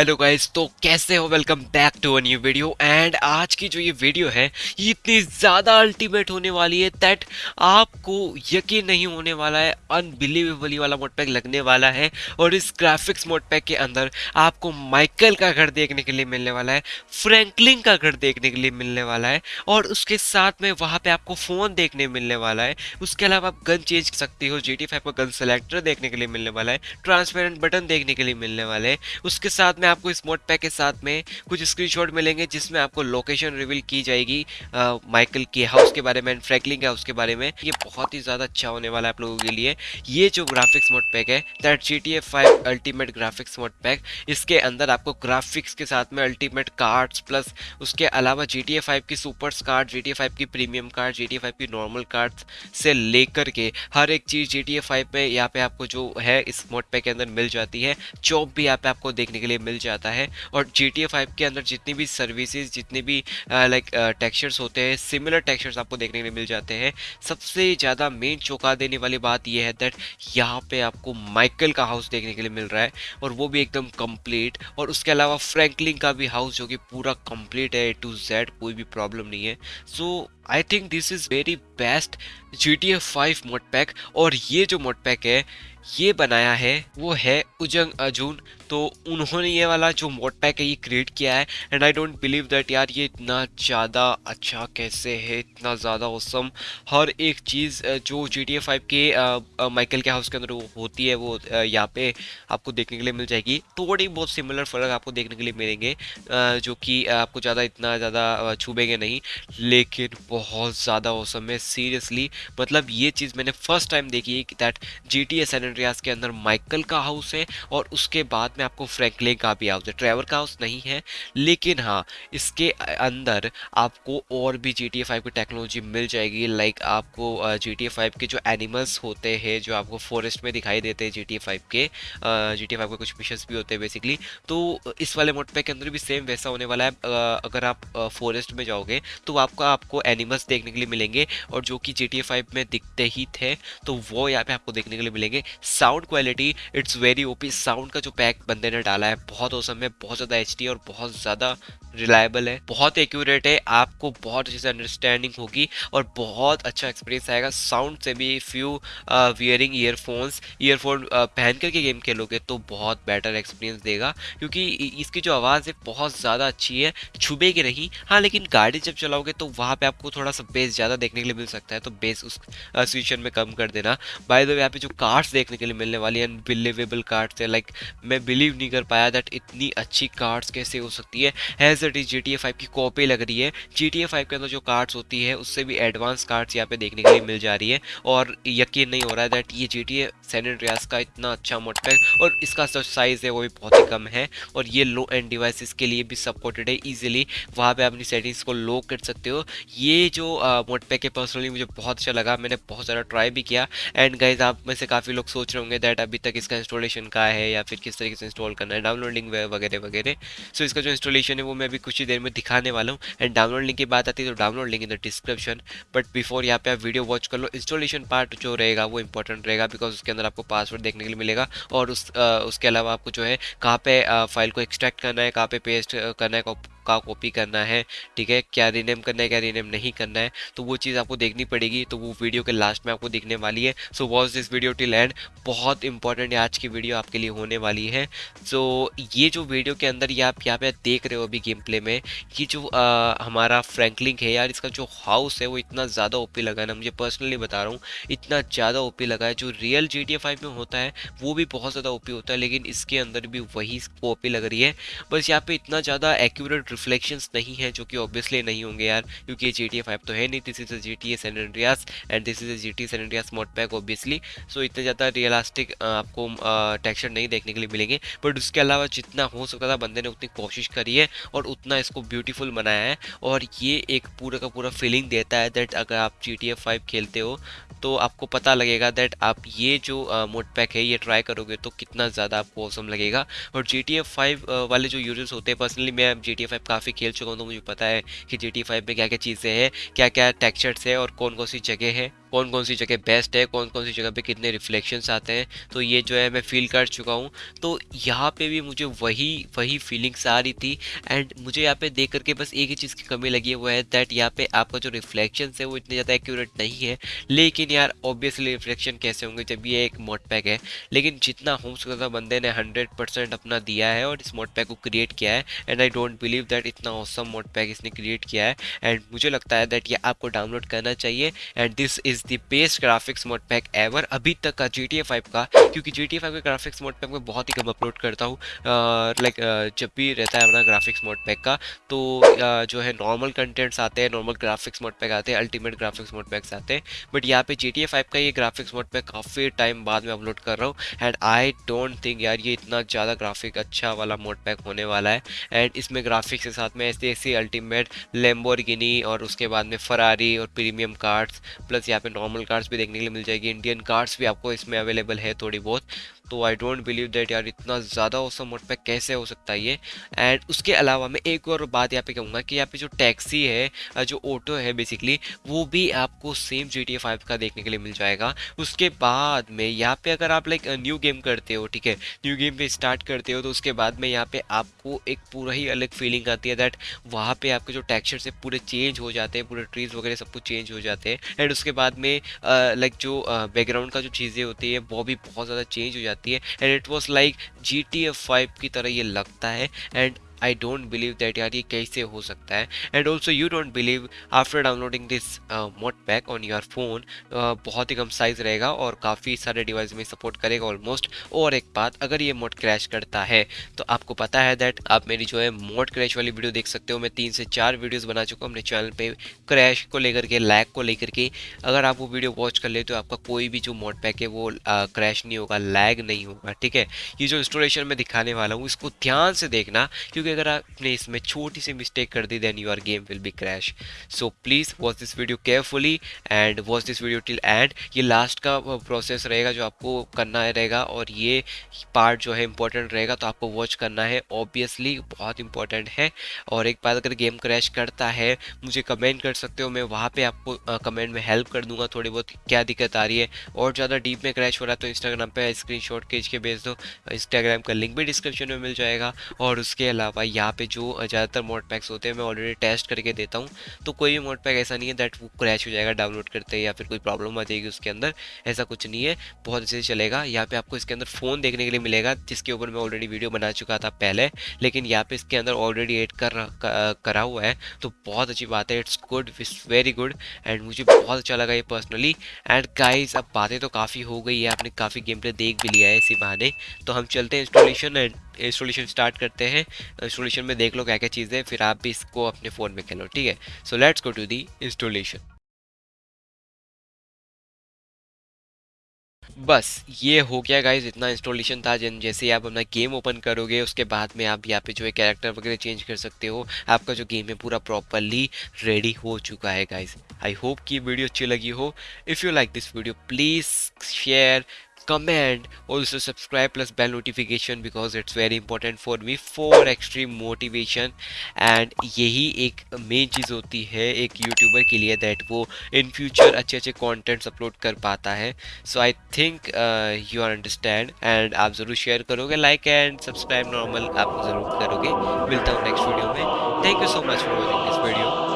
Hello guys तो कैसे हो? Welcome back to a new video and आज की जो ये वीडियो है, ये इतनी ज़्यादा अल्टीमेट होने वाली है दैट आपको यकीन नहीं होने वाला है अनबिलीवेबली वाला मोड पैक लगने वाला है और इस ग्राफिक्स मोड पैक के अंदर आपको माइकल का घर देखने के लिए मिलने वाला है फ्रैंकलिन का घर देखने के लिए मिलने वाला है और उसके साथ में वहाँ पर आपको फ़ोन देखने मिलने वाला है। उसके अलावा आप गन चेंज कर सकते हो G T five gun selector देखने के लिए मिलने वाला है ट्रांसपेरेंट बटन देखने के लिए मिलने वाले हैं। उसके साथ में आपको इस मोड पैक के साथ में कुछ स्क्रीनशॉट मिलेंगे जिसमें आपको लोकेशन रिवील की जाएगी माइकल के हाउस के बारे में एंड फ्रैंकलिन के हाउस के बारे में। ये बहुत ही ज़्यादा अच्छा होने वाला है आप लोगों के लिए। ये जो ग्राफिक्स मोड पैक है that G T ultimate graphics mod pack इसके अंदर आपको ग्राफिक्स के साथ में अल्टीमेट कार्ड्स प्लस उसके अलावा जी टी की सुपर कार्ड जी टी की प्रीमियम कार्ड जी टी की नॉर्मल कार्ड से लेकर के हर एक चीज़ जी टी में यहाँ पे आपको जो है इस मोड पैक के अंदर मिल जाती है। चौप भी यहाँ पे आपको देखने के लिए मिल जाता है और जी टी के अंदर जितनी भी सर्विसेज़ जितने भी लाइक टेक्सचर्स होते हैं सिमिलर टेक्सचर्स आपको देखने के लिए मिल जाते हैं। सबसे ज़्यादा मेन चौंका देने वाली बात यह है दैट यहाँ पे आपको माइकल का हाउस देखने के लिए मिल रहा है और वो भी एकदम कंप्लीट और उसके अलावा फ्रैंकलिन का भी हाउस जो कि पूरा कंप्लीट है ए टू जेड कोई भी प्रॉब्लम नहीं है। So I think this is very best G T F five mod pack और ये जो मोड पैक है ये बनाया है, वो है उजंग अजून तो उन्होंने ये वाला जो मोड पैक है, ये क्रिएट किया है। And I don't believe that यार ये इतना ज़्यादा अच्छा कैसे है, इतना ज़्यादा औसम हर एक चीज़ जो जी टी ए फाइव के माइकल के हाउस के अंदर होती है, वो यहाँ पे आपको देखने के लिए मिल जाएगी। थोड़ी बहुत सिमिलर फ़र्क आपको देखने के लिए मिलेंगे जो कि आपको ज़्यादा इतना ज़्यादा छूबेंगे नहीं। लेकिन बहुत ज़्यादा औसम है सीरियसली मतलब ये चीज़ मैंने फ़र्स्ट टाइम देखी है that G T A S Andreas के अंदर माइकल का हाउस है और उसके बाद में आपको फ्रैंकलिन का भी हाउस है। ट्रेवर का हाउस नहीं है, लेकिन हाँ इसके अंदर आपको और भी जी टी फाइव की टेक्नोलॉजी मिल जाएगी। लाइक आपको जी टी फाइव के जो एनिमल्स होते हैं, जो आपको फॉरेस्ट में दिखाई देते हैं जी टी फाइव के जी टी फाइव के कुछ मिशंस भी होते हैं बेसिकली तो इस वाले मोड पे के अंदर भी सेम वैसा होने वाला है। अगर आप फॉरेस्ट में जाओगे तो आपका, आपको एनिमल्स देखने के लिए मिलेंगे और जो कि जी टी फाइव में दिखते ही थे तो वो यहाँ पे आपको देखने के लिए मिलेंगे। Sound quality it's very OP sound का जो पैक बंदे ने डाला है, बहुत औसम है, बहुत ज़्यादा एचडी और बहुत ज़्यादा रिलायबल है, बहुत एक्यूरेट है, आपको बहुत अच्छे से अंडरस्टैंडिंग होगी और बहुत अच्छा एक्सपीरियंस आएगा। साउंड से भी फ्यू वियरिंग ईयरफोन्स ईयरफोन पहन करके गेम खेलोगे तो बहुत बेटर एक्सपीरियंस देगा। क्योंकि इसकी जो आवाज़ है बहुत ज़्यादा अच्छी है छुबेगी नहीं। हाँ लेकिन गाड़ी जब चलाओगे तो वहाँ पर आपको थोड़ा सा बेस ज़्यादा देखने के लिए मिल सकता है तो बेस उस सिचुएशन में कम कर देना। बाय द वे यहाँ पे जो कार्ड्स देखने के लिए मिलने वाली अनबिलीवेबल कार्ड्स है लाइक मैं बिलीव नहीं कर पाया दैट इतनी अच्छी कार्ड्स कैसे हो सकती है। As it is G T की कॉपी लग रही है। जी टी ए फाइव के अंदर जो कार्ड्स होती है, उससे भी एडवांस कार्ड्स यहाँ पे देखने के लिए मिल जा रही है और यकीन नहीं हो रहा है दैट ये जी टी का इतना अच्छा मोटपैक और इसका जो साइज़ है वो भी बहुत ही कम है और ये लो एंड डिवाइसेस के लिए भी सपोर्टेड है ईजिली वहाँ पर अपनी सेटिंग्स को लो कर सकते हो। ये जो मोटपैक है पर्सनली मुझे बहुत अच्छा लगा, मैंने बहुत सारा ट्राई भी किया। एंड गाइज़ आप में से काफ़ी लोग सोच रहे होंगे दैट अभी तक इसका इंस्टॉलेशन का है या फिर किस तरीके से इंस्टॉल करना है। डाउनलोडिंग वगैरह वगैरह। सो इसका जो इंस्टॉलेशन है वो मैं अभी कुछ ही देर में दिखाने वाला हूँ। एंड डाउनलोड लिंक की बात आती है तो download link in the description but before यहाँ पे आप वीडियो वॉच कर लो। इंस्टॉलेशन पार्ट जो रहेगा वो इंपॉर्टेंट रहेगा बिकॉज़ उसके अंदर आपको पासवर्ड देखने के लिए मिलेगा। और उस आ, उसके अलावा आपको जो है कहाँ पे फ़ाइल को एक्सट्रैक्ट करना है कहाँ पे पेस्ट करना है का कॉपी करना है ठीक है? क्या रीनेम करना है क्या रीनेम नहीं करना है तो वो चीज़ आपको देखनी पड़ेगी तो वो वीडियो के लास्ट में आपको दिखने वाली है। So watch this video till end बहुत इंपॉर्टेंट आज की वीडियो आपके लिए होने वाली है। सो ये जो वीडियो के अंदर ये आप यहाँ पे देख रहे हो अभी गेम प्ले में कि जो आ, हमारा फ्रैंकलिंग है यार इसका जो हाउस है वो इतना ज़्यादा ओपी लगा है ना मुझे पर्सनली बता रहा हूँ इतना ज़्यादा ओपी लगा है। जो रियल जी टी फाइव में होता है वो भी बहुत ज़्यादा ओपी होता है लेकिन इसके अंदर भी वही ओपी लग रही है। बस यहाँ पे इतना ज़्यादा एक्यूरेट रिफ्लेक्शंस नहीं है, जो कि ऑब्वियसली नहीं होंगे यार, क्योंकि ये जी टी फाइव तो है नहीं this is a G T S Andreas and this is a G T S Andreas mod pack obviously so इतने ज़्यादा रियलिस्टिक आपको टेक्सचर नहीं देखने के लिए मिलेंगे। बट उसके अलावा जितना हो सकता था, बंदे ने उतनी कोशिश करी है और उतना इसको ब्यूटीफुल बनाया है। और ये एक पूरा का पूरा फीलिंग देता है दैट अगर आप जी टी फाइव खेलते हो तो आपको पता लगेगा दैट आप ये जो मोड पैक है, ये ट्राई करोगे तो कितना ज़्यादा आपको औसम लगेगा। और जी टी फाइव वाले जो यूज़र्स होते हैं पर्सनली मैं जी टी फाइव काफ़ी खेल चुका हूँ तो मुझे पता है कि जी टी फाइव में क्या क्या चीज़ें हैं क्या क्या टेक्चर्स है और कौन कौन सी जगह है। कौन कौन सी जगह बेस्ट है कौन कौन सी जगह पे कितने रिफ्लेक्शंस आते हैं तो ये जो है मैं फील कर चुका हूँ। तो यहाँ पे भी मुझे वही वही फीलिंग्स आ रही थी एंड मुझे यहाँ पे देख करके बस एक ही चीज़ की कमी लगी है वो है दैट यहाँ पे आपका जो रिफ्लेक्शन है वो इतने ज़्यादा एक्यूरेट नहीं है। लेकिन यार ऑब्वियसली रिफ्लेक्शन कैसे होंगे जब ये एक मोड पैक है? लेकिन जितना हो सकता बंदे ने हंड्रेड परसेंट अपना दिया है और इस मोड पैक को क्रिएट किया है and I don't believe that इतना औसम मोड पैक इसने क्रिएट किया है एंड मुझे लगता है दैट ये आपको डाउनलोड करना चाहिए and this is the best graphics mod pack ever अभी तक का जी टी फाइव का, क्योंकि जी टी फाइव के ग्राफिक्स मोड पैक मैं बहुत ही कम अपलोड करता हूँ। लाइक जब भी रहता है अपना ग्राफिक्स मोड पैक का तो जो है नॉर्मल कंटेंट्स आते हैं नॉर्मल ग्राफिक्स मोड पैक आते हैं अल्टीमेट ग्राफिक्स मोड पैक्स आते हैं। बट यहाँ पे जी टी का ये ग्राफिक्स मोड पैक काफ़ी टाइम बाद में अपलोड कर रहा हूँ। एंड आई डोंट थिंक यार ये इतना ज़्यादा ग्राफिक अच्छा वाला मोड पैक होने वाला है। एंड इसमें ग्राफिक्स के साथ में ऐसे ऐसी अल्टीमेट लेम्बोर्गिनी और उसके बाद में फरारी और प्रीमियम कार्ड्स प्लस यहाँ पे नॉर्मल कार्ड्स भी देखने के लिए मिल जाएगी। इंडियन कार्ड्स भी आपको इसमें अवेलेबल है थोड़ी बहुत। तो आई डोंट बिलीव दैट यार इतना ज़्यादा औसम मोड पैक कैसे हो सकता है ये? एंड उसके अलावा मैं एक और बात यहाँ पे कहूँगा कि यहाँ पे जो टैक्सी है जो ऑटो है बेसिकली वो भी आपको सेम जी टी फाइव का देखने के लिए मिल जाएगा। उसके बाद में यहाँ पे अगर आप लाइक न्यू गेम करते हो, ठीक है? न्यू गेम पे स्टार्ट करते हो तो उसके बाद में यहाँ पे आपको एक पूरा ही अलग फीलिंग आती है दैट वहाँ पे आपके जो टेक्सचर से पूरे चेंज हो जाते हैं, पूरे ट्रीज वगैरह सब कुछ चेंज हो जाते हैं। एंड उसके बाद में लाइक जो बैकग्राउंड का जो चीज़ें होती है, वो भी बहुत ज़्यादा चेंज हो जाती है। And it was like G T F five की तरह ये लगता है। And I don't believe that यार ये कैसे हो सकता है? And also you don't believe after downloading this mod pack on your phone बहुत ही कम साइज़ रहेगा और काफ़ी सारे डिवाइस में सपोर्ट करेगा ऑलमोस्ट और एक बात, अगर ये मोड क्रैश करता है तो आपको पता है दैट आप मेरी जो है मोड क्रैश वाली वीडियो देख सकते हो। मैं तीन से चार वीडियोज़ बना चुका हूँ अपने चैनल पर क्रैश को लेकर के लैग को लेकर के। अगर आप वो वीडियो वॉच कर ले तो आपका कोई भी जो मोड पैक है वो क्रैश नहीं होगा लैग नहीं होगा, ठीक है? ये जो इंस्टॉलेशन में दिखाने वाला हूँ, इसको ध्यान से देखना, क्योंकि क्योंकि अगर आपने इसमें छोटी सी मिस्टेक कर दी then your game will be crash so please watch this video carefully and watch this video till end ये लास्ट का प्रोसेस रहेगा जो आपको करना रहेगा और ये पार्ट जो है इंपॉर्टेंट रहेगा तो आपको वॉच करना है। ऑब्वियसली बहुत इंपॉर्टेंट है। और एक बार अगर गेम क्रैश करता है, मुझे कमेंट कर सकते हो। मैं वहाँ पे आपको कमेंट में हेल्प कर दूँगा। थोड़ी बहुत क्या दिक्कत आ रही है। और ज़्यादा डीप में क्रैश हो रहा है तो इंस्टाग्राम पे स्क्रीनशॉट खींच के भेज दो। इंस्टाग्राम का लिंक भी डिस्क्रिप्शन में मिल जाएगा। और उसके अलावा भाई, यहाँ पे जो ज़्यादातर मोड पैक्स होते हैं, मैं ऑलरेडी टेस्ट करके देता हूँ। तो कोई भी मोड पैक ऐसा नहीं है दैट वो क्रैश हो जाएगा डाउनलोड करते या फिर कोई प्रॉब्लम आ जाएगी उसके अंदर, ऐसा कुछ नहीं है। बहुत अच्छे से चलेगा। यहाँ पे आपको इसके अंदर फ़ोन देखने के लिए मिलेगा, जिसके ऊपर मैं ऑलरेडी वीडियो बना चुका था पहले, लेकिन यहाँ पे इसके अंदर ऑलरेडी एड कर करा हुआ है। तो बहुत अच्छी बात है it's good it's very good and मुझे बहुत अच्छा लगा ये पर्सनली एंड गाइज़ अब बातें तो काफ़ी हो गई है, आपने काफ़ी गेम प्ले देख भी लिया है इसी बहाने। तो हम चलते हैं इंस्टॉलेशन एंड इंस्टॉलेशन स्टार्ट करते हैं। इंस्टॉलेशन में देख लो क्या क्या चीज़ें फिर आप भी इसको अपने फ़ोन में खेलो, ठीक है? So let's go to the installation बस, ये हो गया गाइज़ इतना इंस्टॉलेशन था। जिन, जैसे ही आप अपना गेम ओपन करोगे, उसके बाद में आप यहाँ पे जो है कैरेक्टर वगैरह चेंज कर सकते हो। आपका जो गेम है पूरा प्रॉपरली रेडी हो चुका है गाइज़ आई होप कि वीडियो अच्छी लगी हो। If you like this video please share comment also subscribe plus bell notification because it's very important for me for extreme motivation. And यही एक मेन चीज़ होती है एक यूट्यूबर के लिए दैट वो इन फ्यूचर अच्छे अच्छे कंटेंट्स अपलोड कर पाता है. So I think you are understand and आप ज़रूर शेयर करोगे लाइक एंड सब्सक्राइब नॉर्मल आप ज़रूर करोगे. मिलता हूँ नेक्स्ट वीडियो में. Thank you so much for watching this video